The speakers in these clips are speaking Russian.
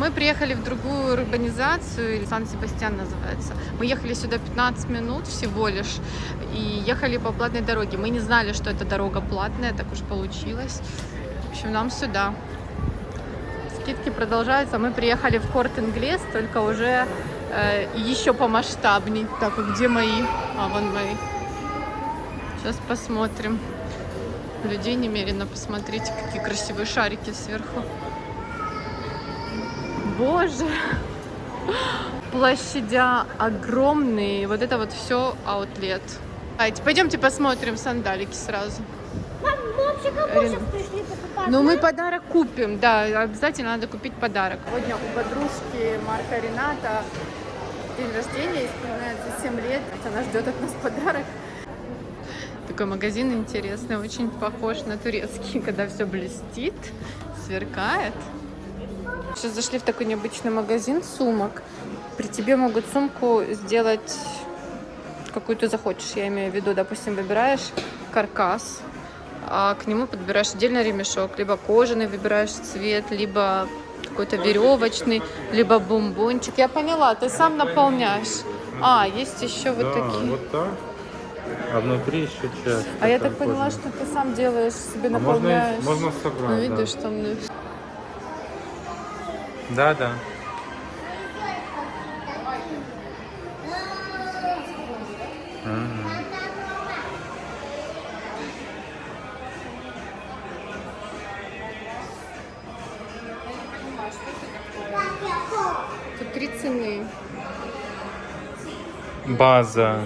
Мы приехали в другую урбанизацию, Сан-Себастьян называется. Мы ехали сюда 15 минут всего лишь и ехали по платной дороге. Мы не знали, что эта дорога платная, так уж получилось. В общем, нам сюда. Скидки продолжаются. Мы приехали в Корт Инглес, только уже э, еще помасштабней. Так, где мои? А, вон мои. Сейчас посмотрим. Людей немерено. Посмотрите, какие красивые шарики сверху. Боже! Площадя огромные. Вот это вот все аутлет. Давайте, пойдемте посмотрим сандалики сразу. Мам, мы вообще кому сейчас пришли покупать? Ну, мы подарок купим, да, обязательно надо купить подарок. Сегодня у подружки Марка Рената день рождения, исполняется 7 лет. Она ждет от нас подарок. Такой магазин интересный, очень похож на турецкий, когда все блестит, сверкает. Сейчас зашли в такой необычный магазин сумок. При тебе могут сумку сделать какую ты захочешь. Я имею в виду, допустим, выбираешь каркас, а к нему подбираешь отдельно ремешок. Либо кожаный выбираешь цвет, либо какой-то веревочный, либо бомбончик. Я поняла, ты сам наполняешь. А, есть еще вот да, такие. вот так. А внутри еще часть. А я так поняла, кожаная. что ты сам делаешь, себе А можно, наполняешь. можно собрать, Ну, да. видишь, там... Да, да. Тут три цены. База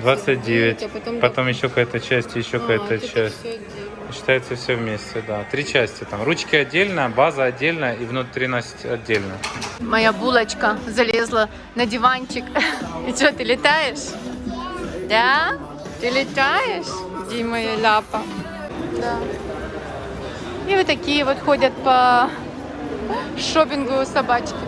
29, 29, а потом- потом еще какая-то часть, еще А, какая-то часть. Считается все вместе, да. Три части там. Ручки отдельно, база отдельно и внутренность отдельно. Моя булочка залезла на диванчик. И что, ты летаешь? Да? Ты летаешь? Где моя ляпа? Да. И вот такие вот ходят по шопингу собачки.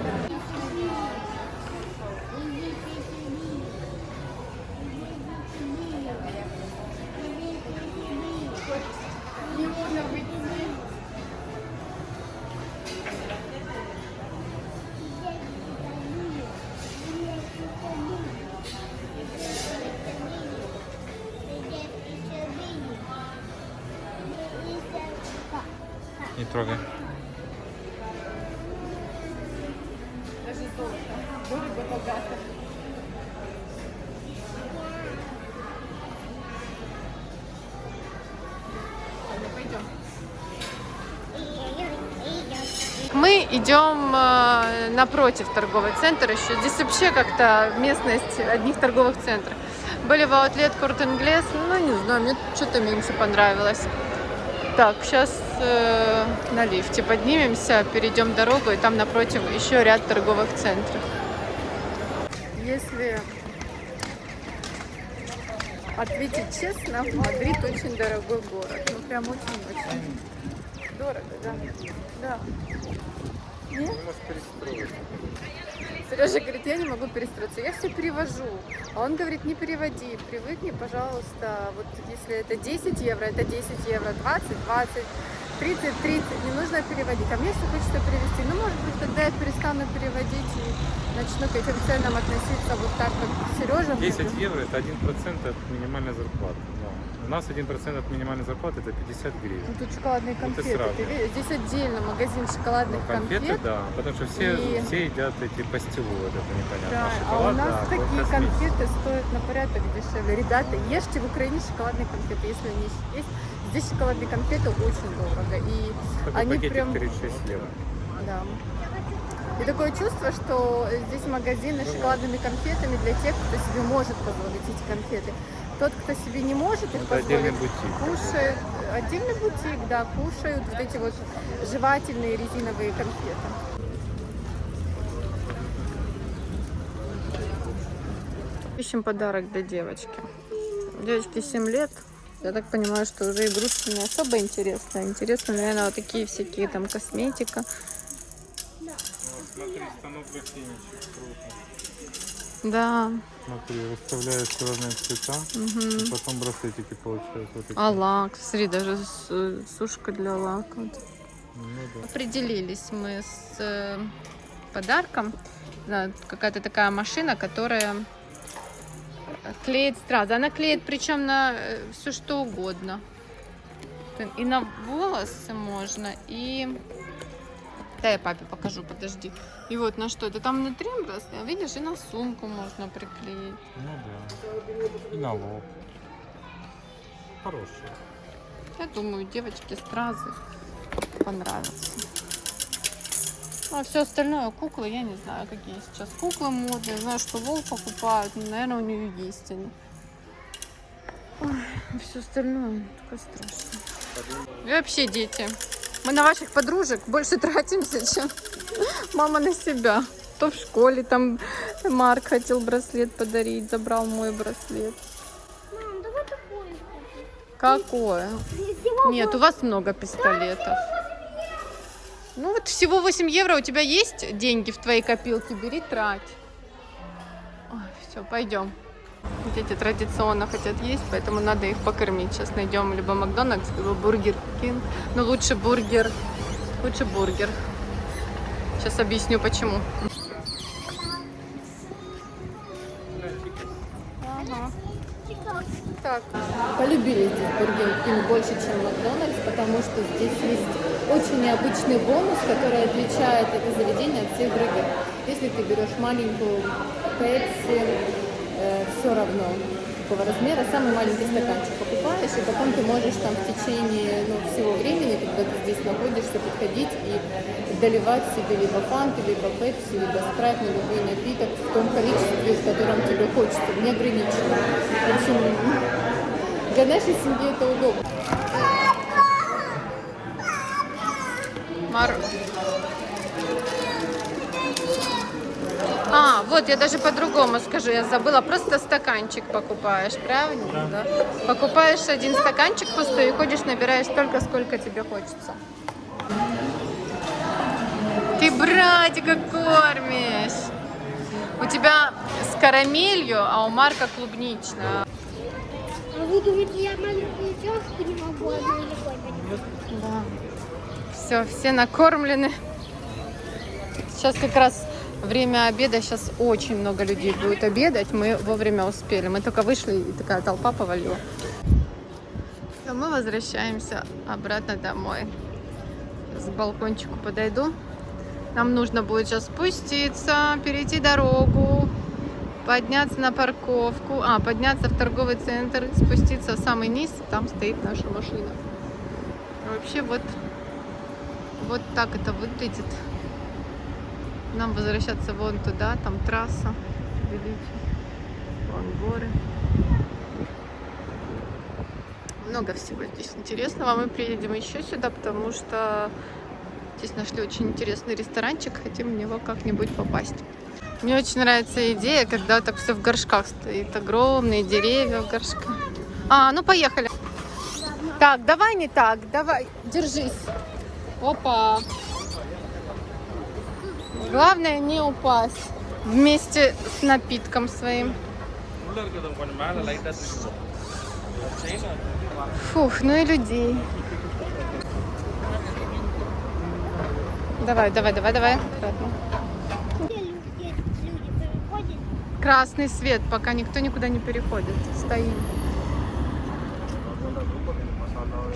Не трогай. Даже золото. Мы идем э, напротив торговый центр еще. Здесь вообще как-то местность одних торговых центров. Были в Outlet Корт Инглес, ну не знаю, мне что-то меньше понравилось. Так, сейчас э, на лифте поднимемся, перейдем дорогу, и там напротив еще ряд торговых центров. Если ответить честно, Мадрид очень дорогой город. Ну прям очень-очень дорого, да. Да. Нет? Сережа говорит, я не могу перестроиться, я все перевожу. А он говорит, не переводи, привыкни, пожалуйста, вот если это 10 евро, это 10 евро, 20, 20, 30, 30, не нужно переводить. А мне все хочется перевести. Ну, может быть, тогда я перестану переводить и начну к этим ценам относиться вот так, как Сережа. мне 10 евро это 1% от минимальной зарплаты. У нас 1% от минимальной зарплаты это 50 гривен. Ну, тут шоколадные ты конфеты. сравнивай. ты видишь? Здесь отдельно магазин шоколадных Ну, конфеты, конфет. да, потому что все, И- все едят эти пастилу, вот это непонятно. Да, а у шоколад, нас да, такие конфеты стоят на порядок дешевле. Ребята, ешьте в Украине шоколадные конфеты, если они есть. Здесь шоколадные конфеты очень дорого. И Такой они прям... 36 евро. Да. И такое чувство, что здесь магазины с шоколадными конфетами для тех, кто себе может позволить эти конфеты. Тот, кто себе не может их Это позволить, кушает. Отдельный бутик, да, кушают вот эти вот жевательные резиновые конфеты. Ищем подарок для девочки. Девочке 7 лет. Я так понимаю, что уже игрушки не особо интересно. Интересно, наверное, вот такие всякие там косметика. Смотри, станок гостиничек, круто. Да. Смотри, расставляешь разные цвета, Мгм. и потом браслетики получаются. Вот такие. А лак, смотри, даже сушка для лака. Ну да. Определились мы с э, подарком. Да, Какая-то такая машина, которая клеит стразы. Она клеит причем на все что угодно. И на волосы можно, и... Да, я папе покажу, подожди. И вот на что это там внутри видишь, и на сумку можно приклеить. Ну да. И на лоб. Хороший. Я думаю, девочке стразы понравятся. Ну, а все остальное, куклы, я не знаю, какие сейчас куклы модные. Знаю, что Вол покупают, но, наверное, у нее есть они. Ой, все остальное такое страшное. И вообще, дети, мы на ваших подружек больше тратимся, чем мама на себя. То в школе там Марк хотел браслет подарить, забрал мой браслет. Мам, давай такой. Какое? Нет, у вас много пистолетов. Ну вот всего 8 евро, у тебя есть деньги в твоей копилке, бери, трать. все, пойдем. Дети традиционно хотят есть, поэтому надо их покормить. Сейчас найдем либо Макдональдс, либо Бургер Кинг. Но лучше бургер. Лучше бургер. Сейчас объясню почему. Так. Полюбили здесь Бургер Кинг больше, чем Макдональдс, потому что здесь есть очень необычный бонус, который отличает это заведение от всех других. Если ты берешь маленькую пепси, все равно какого размера, самый маленький стаканчик покупаешь, и потом ты можешь там в течение ну, всего времени, когда ты здесь находишься, подходить и доливать себе либо фанты, либо пепси, либо спрайт, на любой напиток в том количестве, в котором тебе хочется, неограниченно. В общем, для нашей семьи это удобно. Мар... А, вот я даже по-другому скажу, я забыла, просто стаканчик покупаешь, правильно? Да. Покупаешь один стаканчик пустой и ходишь, набираешь столько, сколько тебе хочется. Ты братика кормишь. У тебя с карамелью, а у Марка клубничная. А вы думаете, я маленькую девушку не могу одной рукой поднять? Да. Все, все накормлены. Сейчас как раз время обеда, сейчас очень много людей будет обедать. Мы вовремя успели. Мы только вышли, и такая толпа повалила. Все, мы возвращаемся обратно домой. С балкончику подойду. Нам нужно будет сейчас спуститься, перейти дорогу, подняться на парковку, а, подняться в торговый центр, спуститься в самый низ, там стоит наша машина. Вообще вот, вот так это выглядит. Нам возвращаться вон туда, там трасса, вон горы. Много всего здесь интересного. Мы приедем еще сюда, потому что здесь нашли очень интересный ресторанчик. Хотим в него как-нибудь попасть. Мне очень нравится идея, когда так все в горшках стоит. Огромные деревья в горшках. А, ну поехали. Так, давай не так, давай, держись. Опа. Главное не упасть вместе с напитком своим. Фух, ну и людей. Давай, давай, давай, давай. Красный свет, пока никто никуда не переходит. Стоим.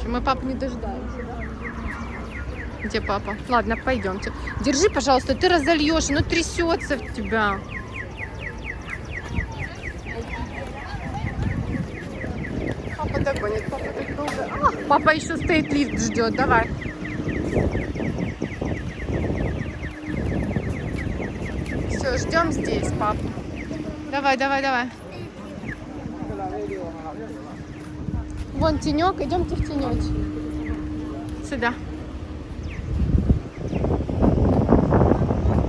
Мы папу не дождаемся, да? Где папа? Ладно, пойдемте. Держи, пожалуйста, ты разольешь, ну трясется в тебя. Папа догонит, папа так долго. Папа еще стоит, лифт ждет, давай. Все, ждем здесь, пап. Давай, давай, давай. Вон тенек, идемте в тенечек. Сюда.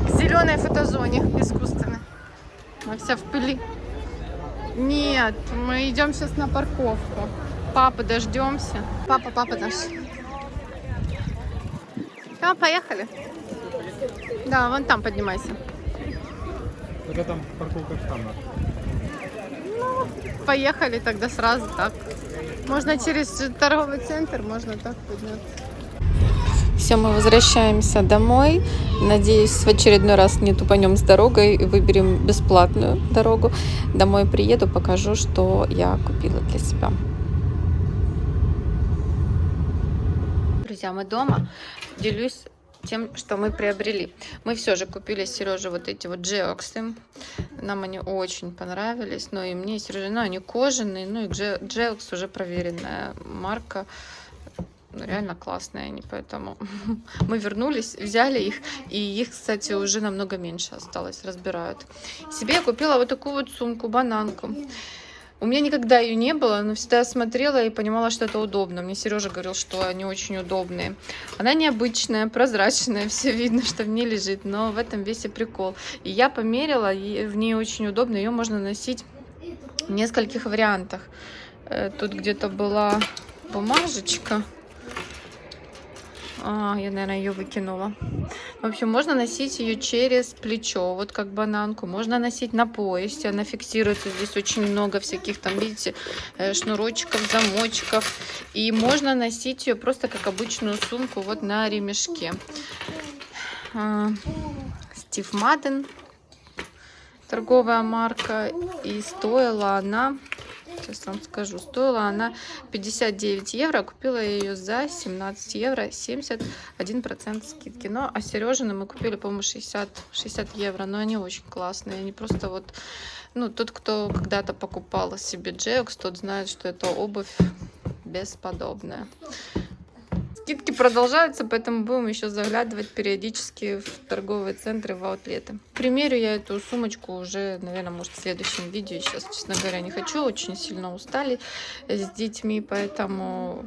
В зеленой фотозоне искусственной. Она вся в пыли. Нет, мы идем сейчас на парковку. Папа, дождемся. Папа, папа наш. Да, поехали. Да, вон там поднимайся. Только там парковка штамма. Поехали тогда сразу так. Можно через торговый центр, можно так подняться. Все, мы возвращаемся домой. Надеюсь, в очередной раз не тупанем с дорогой и выберем бесплатную дорогу. Домой приеду, покажу, что я купила для себя. Друзья, мы дома. Делюсь тем, что мы приобрели. Мы все же купили Сереже вот эти вот джеоксы. Нам они очень понравились. Ну и мне, и Сереже, ну они кожаные. Ну и джеокс уже проверенная марка. Ну, реально классные они, поэтому мы вернулись, взяли их, и их, кстати, уже намного меньше осталось, разбирают. Себе я купила вот такую вот сумку, бананку. У меня никогда ее не было, но всегда смотрела и понимала, что это удобно. Мне Сережа говорил, что они очень удобные. Она необычная, прозрачная, все видно, что в ней лежит, но в этом весь и прикол. И я померила, и в ней очень удобно, ее можно носить в нескольких вариантах. Э, тут где-то была бумажечка. А, я, наверное, ее выкинула. В общем, можно носить ее через плечо, вот как бананку. Можно носить на поясе, она фиксируется. Здесь очень много всяких, там, видите, э, шнурочков, замочков. И можно носить ее просто как обычную сумку вот на ремешке. А, Стив Маден, торговая марка. И стоила она Сейчас вам скажу. Стоила она 59 евро. Купила я ее за 17 евро. 71% скидки. Но а Сережины мы купили, по-моему, 60, 60 евро. Но они очень классные. Они просто вот... Ну, тот, кто когда-то покупал себе Джеокс, тот знает, что это обувь бесподобная. Скидки продолжаются, поэтому будем еще заглядывать периодически в торговые центры, в аутлеты. Примерю я эту сумочку уже, наверное, может в следующем видео. Сейчас, честно говоря, не хочу, очень сильно устали с детьми, поэтому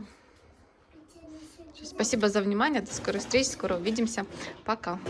спасибо за внимание, до скорой встречи, скоро увидимся, пока.